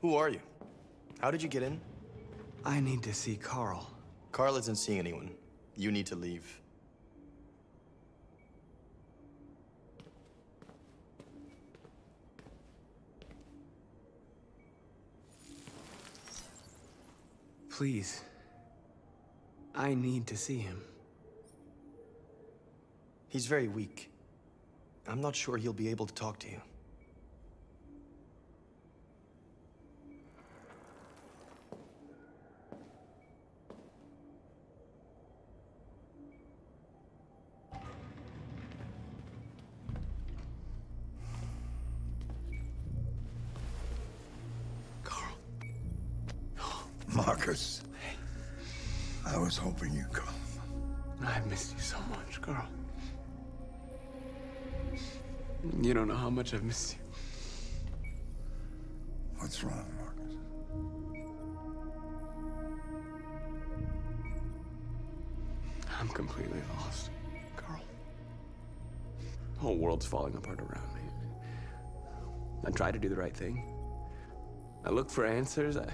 Who are you? How did you get in? I need to see Carl. Carl isn't seeing anyone. You need to leave. Please. I need to see him. He's very weak. I'm not sure he'll be able to talk to you. I've missed you so much, Carl. You don't know how much I've missed you. What's wrong, Marcus? I'm completely lost, Carl. The whole world's falling apart around me. I try to do the right thing. I look for answers. I...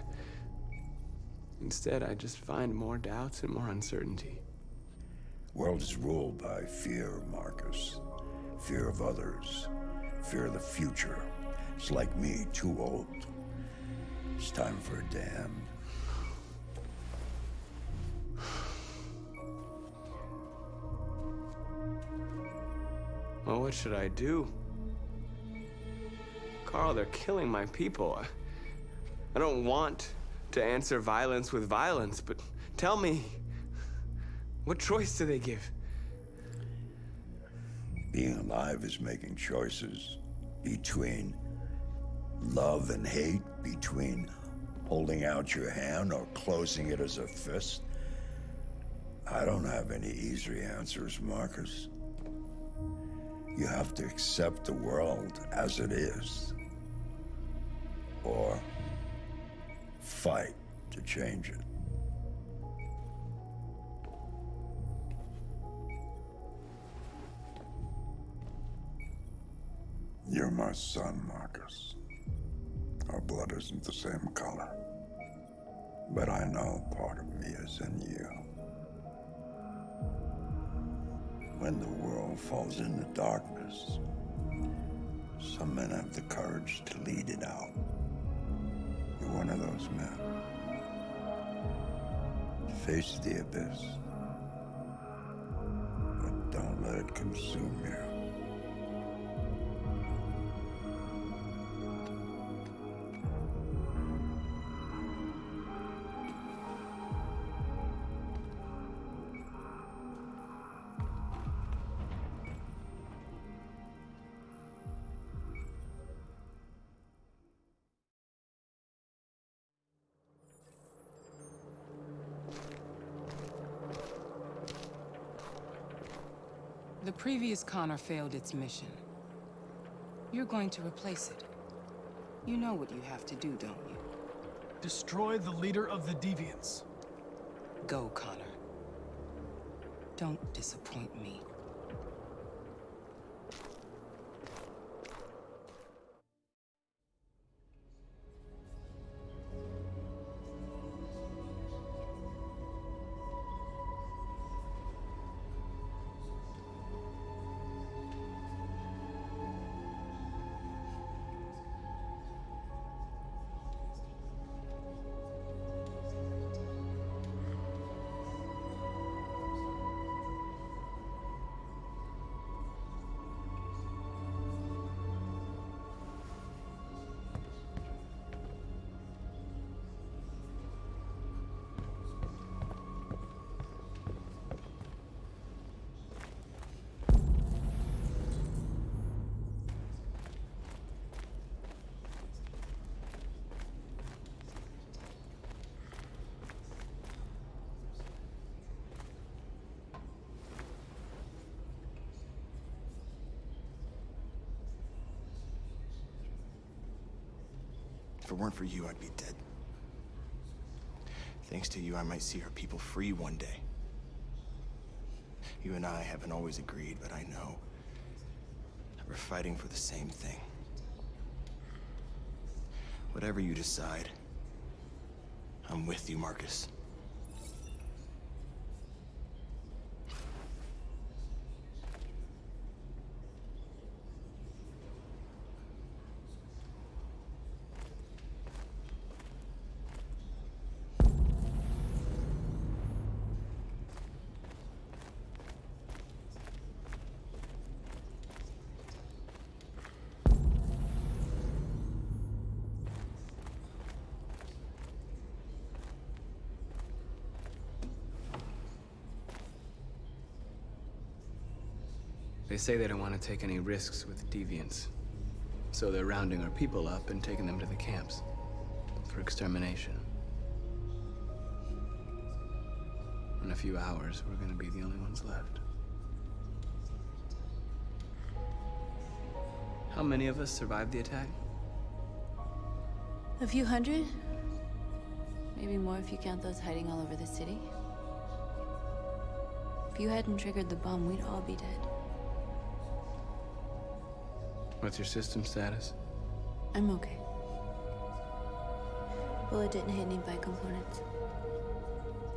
Instead, I just find more doubts and more uncertainty. World is ruled by fear, Marcus. Fear of others. Fear of the future. It's like me, too old. It's time for a damn. Well, what should I do? Carl, they're killing my people. I, I don't want to answer violence with violence, but tell me, what choice do they give? Being alive is making choices between love and hate, between holding out your hand or closing it as a fist. I don't have any easy answers, Marcus. You have to accept the world as it is. Or fight to change it. You're my son, Marcus. Our blood isn't the same color. But I know part of me is in you. When the world falls into darkness, some men have the courage to lead it out. You're one of those men. Face the abyss. But don't let it consume you. Connor failed its mission. You're going to replace it. You know what you have to do, don't you? Destroy the leader of the Deviants. Go, Connor. Don't disappoint me. If it weren't for you, I'd be dead. Thanks to you, I might see our people free one day. You and I haven't always agreed, but I know that we're fighting for the same thing. Whatever you decide, I'm with you, Marcus. They say they don't want to take any risks with deviants. So they're rounding our people up and taking them to the camps. For extermination. In a few hours, we're gonna be the only ones left. How many of us survived the attack? A few hundred? Maybe more if you count those hiding all over the city. If you hadn't triggered the bomb, we'd all be dead. What's your system status? I'm okay. Bullet didn't hit any biocomponents.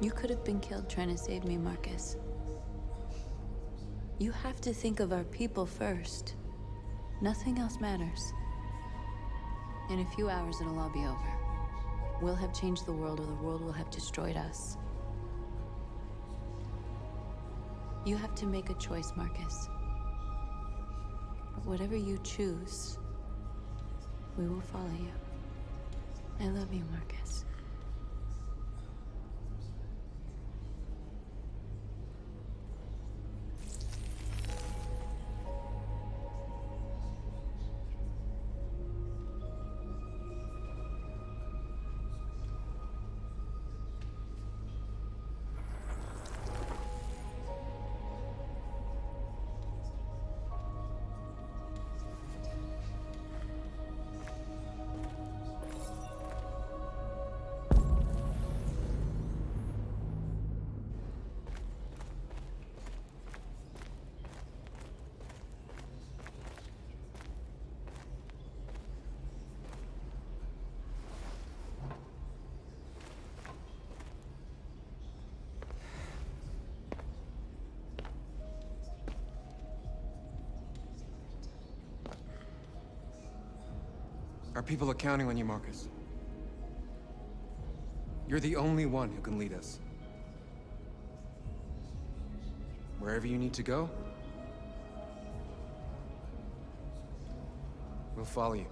You could have been killed trying to save me, Marcus. You have to think of our people first. Nothing else matters. In a few hours, it'll all be over. We'll have changed the world, or the world will have destroyed us. You have to make a choice, Marcus. But whatever you choose, we will follow you. I love you, Marcus. Our people are counting on you, Marcus. You're the only one who can lead us. Wherever you need to go, we'll follow you.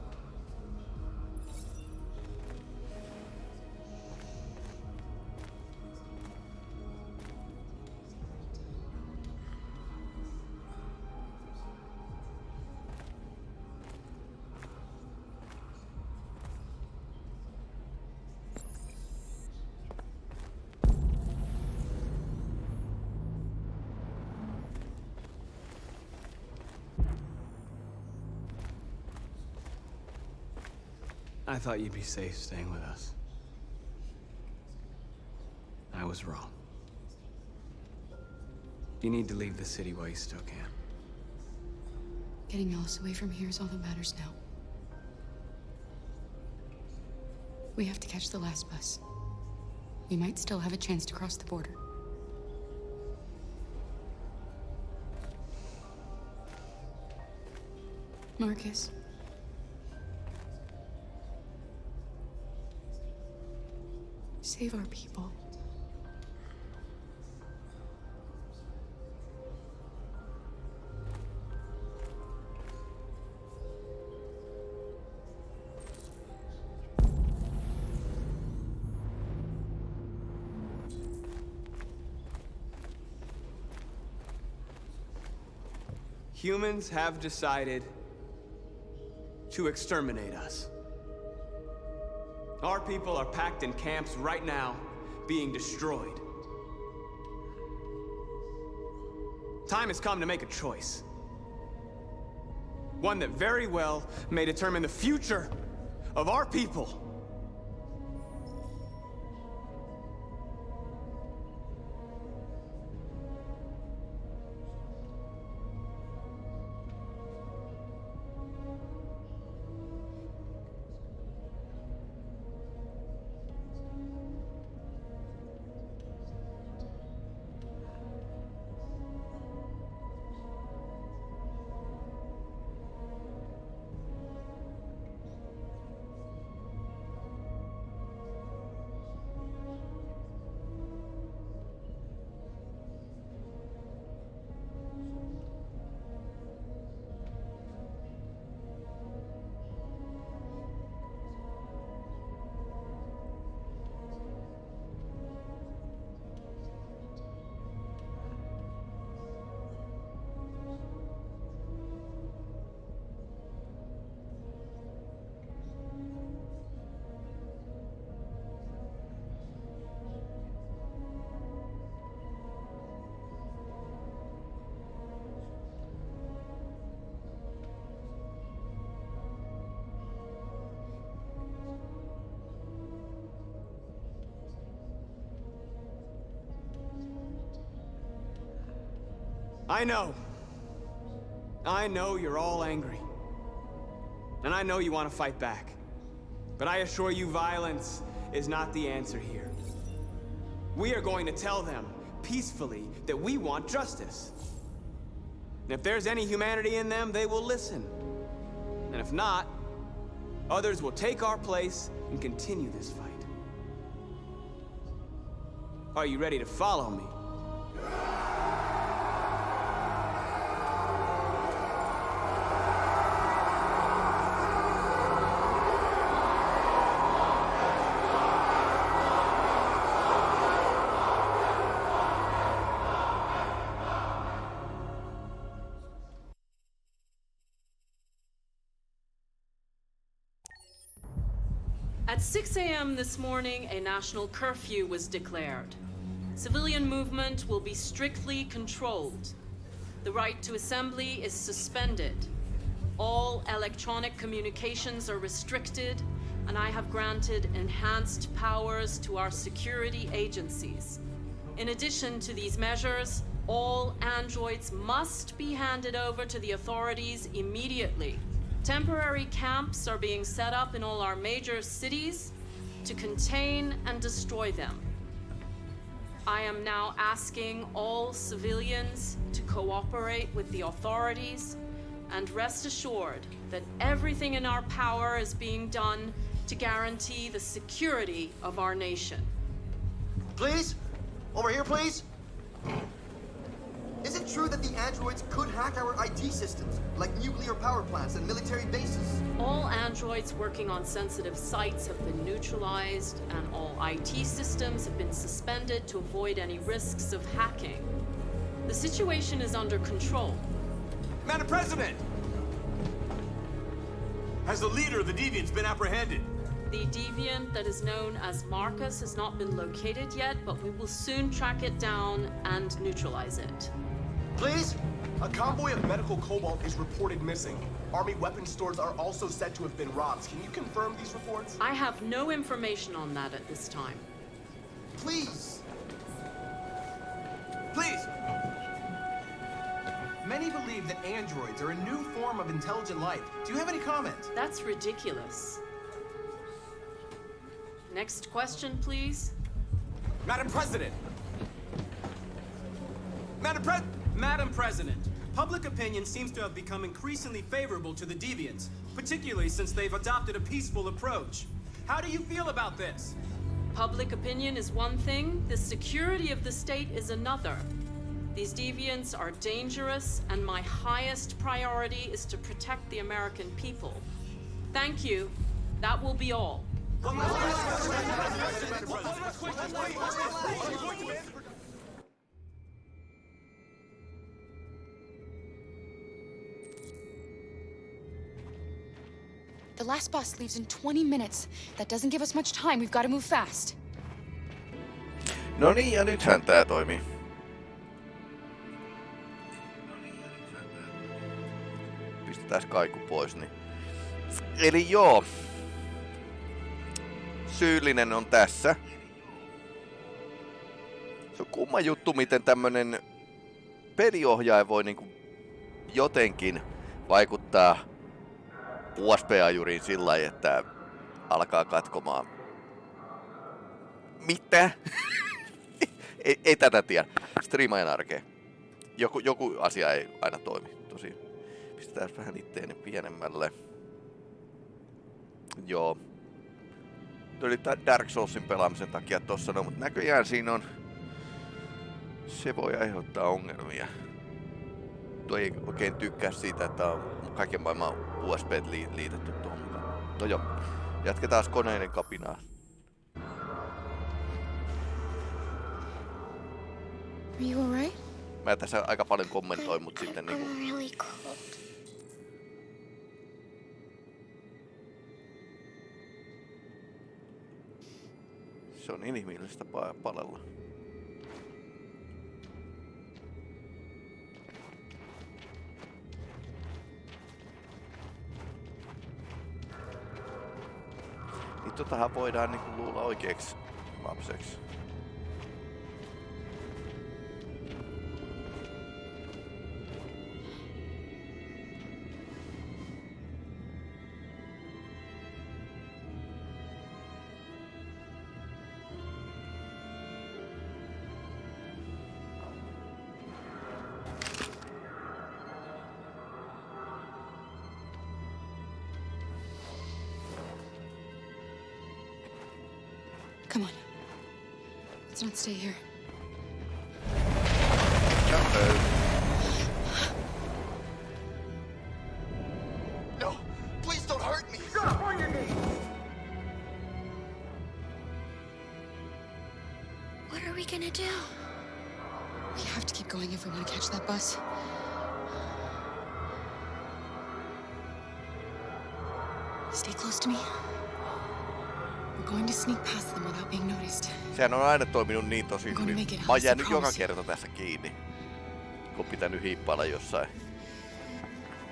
I thought you'd be safe staying with us. I was wrong. You need to leave the city while you still can. Getting Alice away from here is all that matters now. We have to catch the last bus. We might still have a chance to cross the border. Marcus. Save our people. Humans have decided to exterminate us. Our people are packed in camps right now, being destroyed. Time has come to make a choice. One that very well may determine the future of our people. I know. I know you're all angry. And I know you want to fight back. But I assure you violence is not the answer here. We are going to tell them, peacefully, that we want justice. And if there's any humanity in them, they will listen. And if not, others will take our place and continue this fight. Are you ready to follow me? At 6 a.m. this morning, a national curfew was declared. Civilian movement will be strictly controlled. The right to assembly is suspended. All electronic communications are restricted, and I have granted enhanced powers to our security agencies. In addition to these measures, all androids must be handed over to the authorities immediately. Temporary camps are being set up in all our major cities to contain and destroy them. I am now asking all civilians to cooperate with the authorities and rest assured that everything in our power is being done to guarantee the security of our nation. Please? Over here, please? Is it true that the androids could hack our IT systems, like nuclear power plants and military bases? All androids working on sensitive sites have been neutralized, and all IT systems have been suspended to avoid any risks of hacking. The situation is under control. Madam President! Has the leader of the Deviants been apprehended? The deviant that is known as Marcus has not been located yet, but we will soon track it down and neutralize it. Please? A convoy of medical cobalt is reported missing. Army weapon stores are also said to have been robbed. Can you confirm these reports? I have no information on that at this time. Please? Please! Many believe that androids are a new form of intelligent life. Do you have any comment? That's ridiculous. Next question, please. Madam President! Madam Pres- Madam President, public opinion seems to have become increasingly favorable to the Deviants, particularly since they've adopted a peaceful approach. How do you feel about this? Public opinion is one thing, the security of the state is another. These deviants are dangerous, and my highest priority is to protect the American people. Thank you. That will be all. The last bus leaves in 20 minutes. That doesn't give us much time. We've got to move fast. No niin, ja nythän tää toimii. Pistetään kaiku pois, niin... Eli joo. Syyllinen on tässä. Se on kumma juttu, miten tämmönen peliohjaaja voi niinku jotenkin vaikuttaa USB-ajuriin sillä lailla, että alkaa katkomaan. Mitä? ei, ei tätä tiedä. Striimaajan arkeen. Joku, joku asia ei aina toimi. Tosi. Pistetään vähän itteeni pienemmälle. Joo. Oli Dark Soulsin pelaamisen takia tossa, no, mutta näköjään siinä on... Se voi aiheuttaa ongelmia. Tuo ei oikein tykkää siitä, että on kaiken maailman USB li- liitetty tuohon. No joo, jatketaan koneiden kapinaa. Are you alright? Mä tässä aika paljon kommentoin, mutta sitten niinku... really cold. Se on inhimillistä pa- palella. Niin totahan voidaan niinku luulla oikeeksi lapseksi. Come on. Let's not stay here. No, please don't hurt me. Shut up on your knees. What are we gonna do? We have to keep going if we want to catch that bus. Stay close to me. We're going to sneak past them without being noticed. Sehän on aina toiminut niin tosi Gonna hyvin. Mä oon Alice, I jäänyt joka kerta tässä kiinni. Kun on pitänyt hiippailla jossain.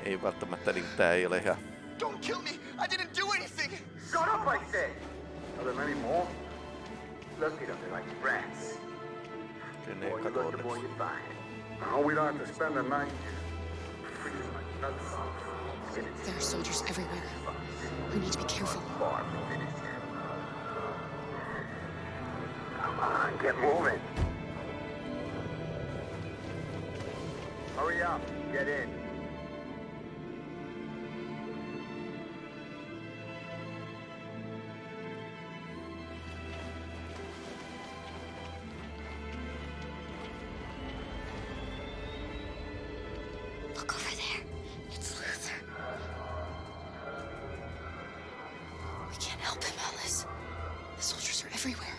Ei välttämättä niin tää ei ole ihan... Don't kill me. I didn't do anything. Shut up, I said! Are there many more? Lucky them, they're like rats. Sen Boy, ei you kato lucky boy, onneksi. you find. Oh, we don't have to spend the night here. Freezing like nuts. There are soldiers everywhere. We need to be careful. Get moving. Hurry up, get in. Look over there. It's Luther. We can't help him, Alice. The soldiers are everywhere.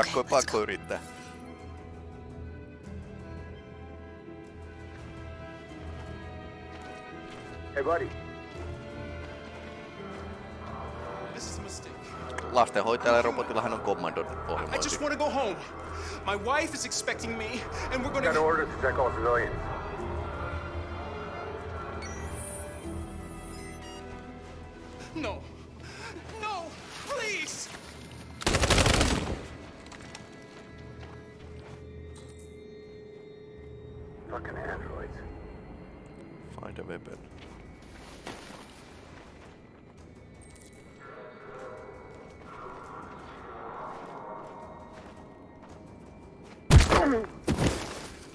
Pakko, pakko yrittää. Hey, buddy. This is a mistake. Lastenhoitajalle robotillahan on kommandon I ohjelmointi. just want to go home. My wife is expecting me, and we're We gonna. got orders to check all civilians.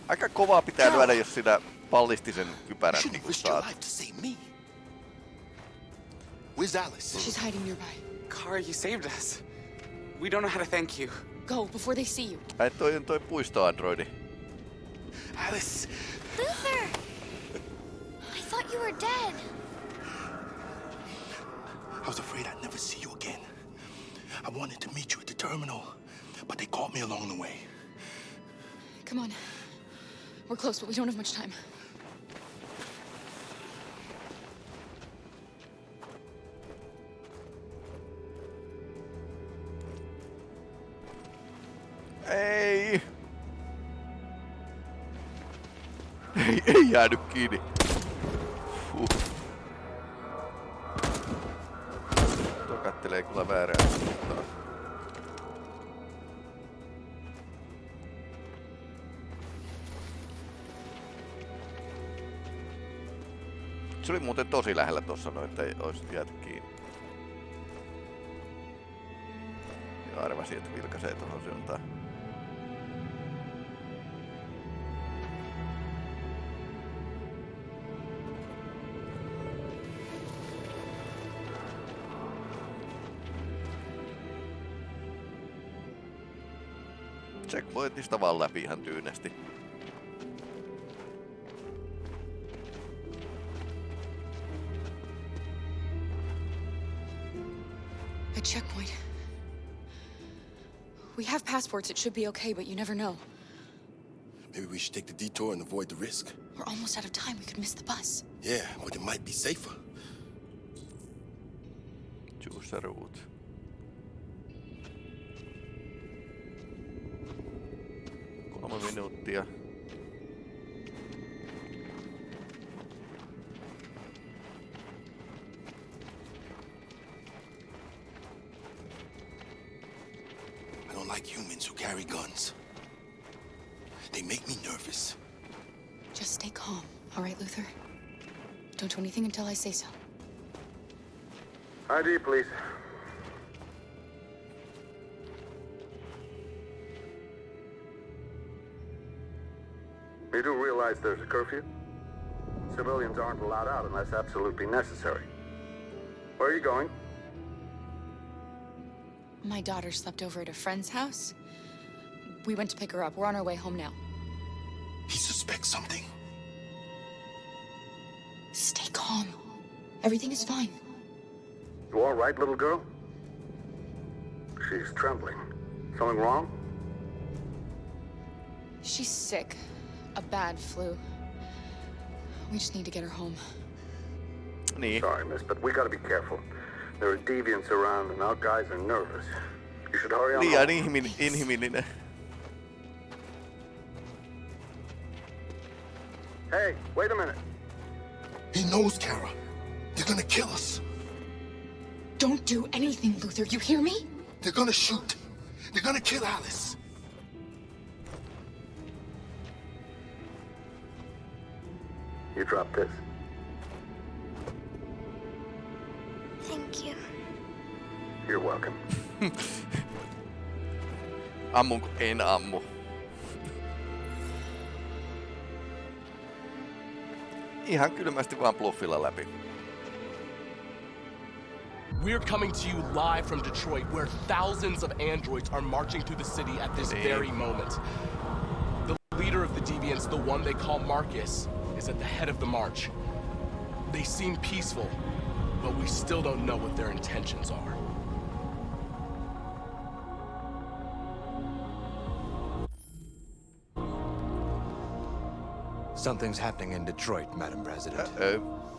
Aika kovaa pitää lyödä, jos sinä ballistisen kypärän niin kun saat. to save me. Where's Alice? She's hiding nearby. Kara, you saved us. We don't know how to thank you. Go before they see you. Ai toi on toi puistoandroidi. Alice! Luther! I thought you were dead. I was afraid I'd never see you again. I wanted to meet you at the terminal, but they caught me along the way. Come on. We're close, but we don't have much time. Ei! Ei, ei jäänyt kiinni. Huh. Tuo kattelee kyllä väärään suuntaan. Se oli muuten tosi lähellä tuossa noin, että olisi jääty kiinni. Ja arvasin, että vilkaisee tuohon suuntaan. Checkpointista vaan läpi ihan tyynesti. Passports. It should be okay, but you never know. Maybe we should take the detour and avoid the risk. We're almost out of time. We could miss the bus. Yeah, but it might be safer. Choose a route. Kolme minuuttia. Carry guns. They make me nervous. Just stay calm, all right, Luther? Don't do anything until I say so. ID, please. You do realize there's a curfew? Civilians aren't allowed out unless absolutely necessary. Where are you going? My daughter slept over at a friend's house. We went to pick her up. We're on our way home now. He suspects something. Stay calm. Everything is fine. You all right, little girl? She's trembling. Something wrong? She's sick. A bad flu. We just need to get her home. Sorry, miss, but we gotta be careful. There are deviants around and our guys are nervous. You should hurry on Liian home. inhimil- Hey, wait a minute. He knows, Kara. They're gonna kill us. Don't do anything, Luther. You hear me? They're gonna shoot. They're gonna kill Alice. You drop this. Thank you. You're welcome. Ammunko? En ammu. Ihan kylmästi vaan bluffilla läpi. We're coming to you live from Detroit, where thousands of androids are marching through the city at this very moment. The leader of the Deviants, the one they call Marcus, is at the head of the march. They seem peaceful, but we still don't know what their intentions are. Something's happening in Detroit, Madam President. Uh-oh.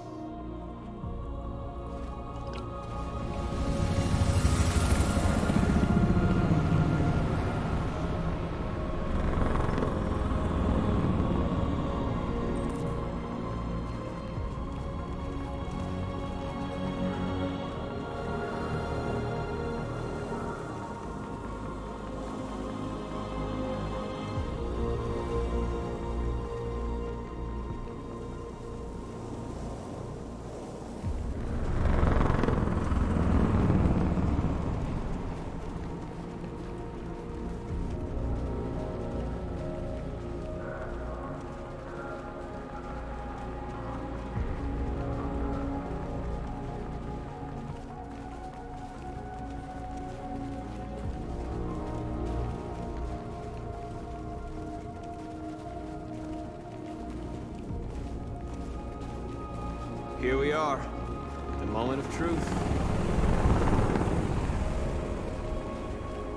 Truth.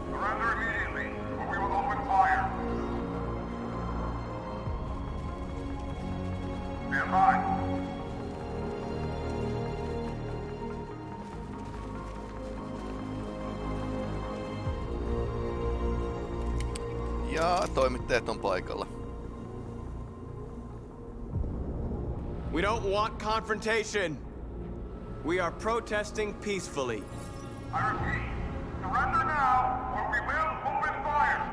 Surrender immediately, or we will open fire. Stand by. Ja toimittajat on paikalla. We don't want confrontation. We are protesting peacefully. I repeat, surrender now, or we will open fire.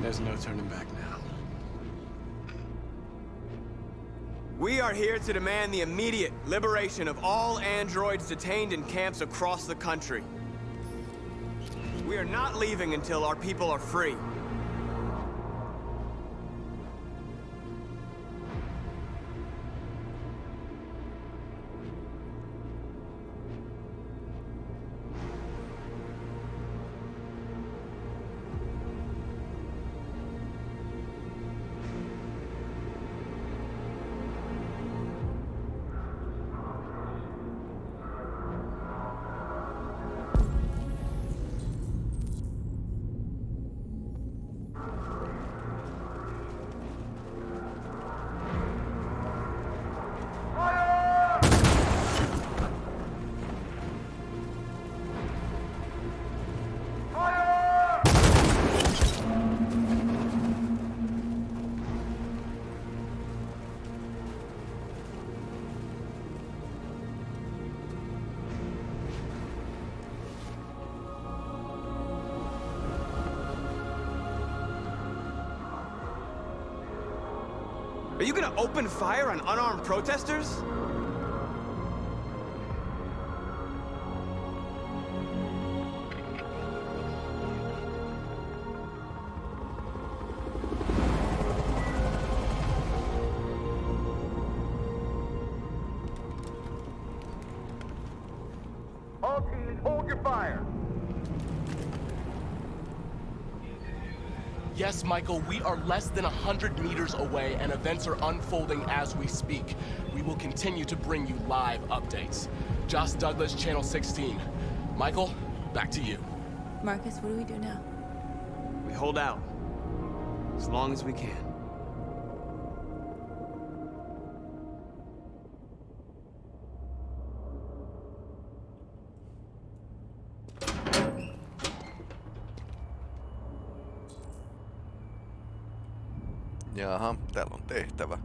There's no turning back now. We are here to demand the immediate liberation of all androids detained in camps across the country. We are not leaving until our people are free. You gonna open fire on unarmed protesters? Michael, we are less than 100 meters away and events are unfolding as we speak. We will continue to bring you live updates. Josh Douglas, Channel 16. Michael, back to you. Marcus, what do we do now? We hold out. As long as we can. Jaha, täällä on tehtävä.